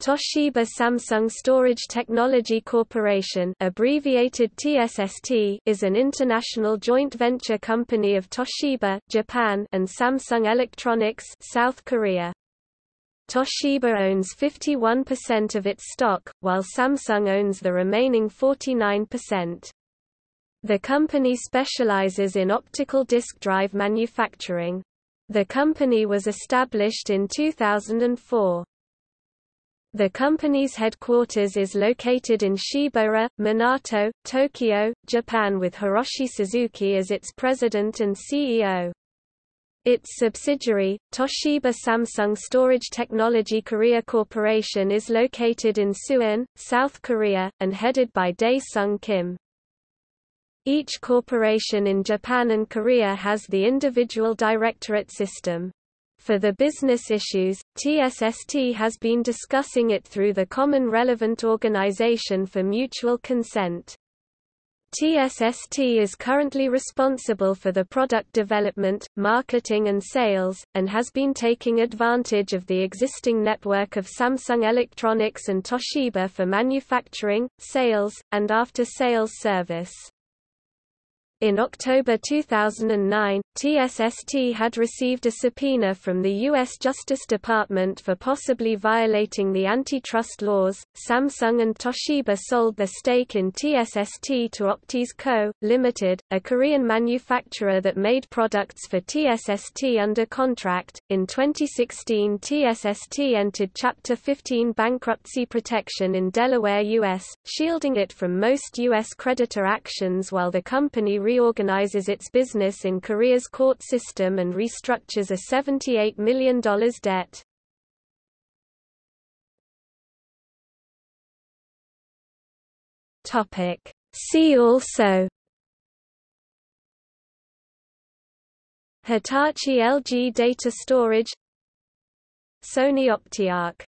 Toshiba Samsung Storage Technology Corporation abbreviated TSST is an international joint venture company of Toshiba Japan and Samsung Electronics South Korea. Toshiba owns 51% of its stock, while Samsung owns the remaining 49%. The company specializes in optical disk drive manufacturing. The company was established in 2004. The company's headquarters is located in Shibaura, Minato, Tokyo, Japan with Hiroshi Suzuki as its president and CEO. Its subsidiary, Toshiba Samsung Storage Technology Korea Corporation is located in Suwon, South Korea, and headed by Dae-sung Kim. Each corporation in Japan and Korea has the individual directorate system. For the business issues, TSST has been discussing it through the Common Relevant Organization for Mutual Consent. TSST is currently responsible for the product development, marketing and sales, and has been taking advantage of the existing network of Samsung Electronics and Toshiba for manufacturing, sales, and after-sales service. In October 2009, TSST had received a subpoena from the U.S. Justice Department for possibly violating the antitrust laws. Samsung and Toshiba sold their stake in TSST to Optis Co., Limited, a Korean manufacturer that made products for TSST under contract. In 2016, TSST entered Chapter 15 bankruptcy protection in Delaware, U.S., shielding it from most U.S. creditor actions while the company reorganizes its business in Korea's court system and restructures a $78 million debt. See also Hitachi LG Data Storage Sony OptiArc